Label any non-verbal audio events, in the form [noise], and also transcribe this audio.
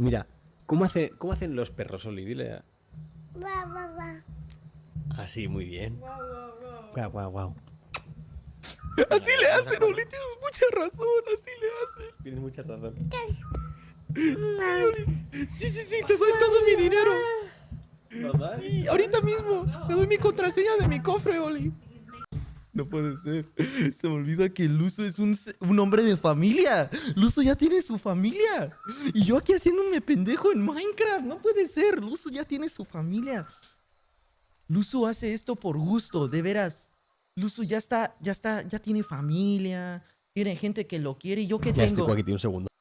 Mira, ¿cómo, hace, ¿cómo hacen los perros, Oli? Dile. a- Va, va, va. Así, muy bien. Guau, guau, guau. [laughs] Así le hacen, Oli, tienes mucha razón, así le hacen. Tienes mucha razón. Sí, [laughs] Oli. Sí, sí, sí, te doy todo mi dinero. ¿Verdad? Sí, ahorita mismo. Te doy mi contraseña de mi cofre, Oli. No puede ser. Se me olvida que Luso es un, un hombre de familia. Luso ya tiene su familia. Y yo aquí haciéndome pendejo en Minecraft. No puede ser. Luso ya tiene su familia. Luso hace esto por gusto, de veras. Luso ya está, ya está, ya tiene familia. Tiene gente que lo quiere. ¿Y yo qué Ya estoy tengo? aquí, un segundo.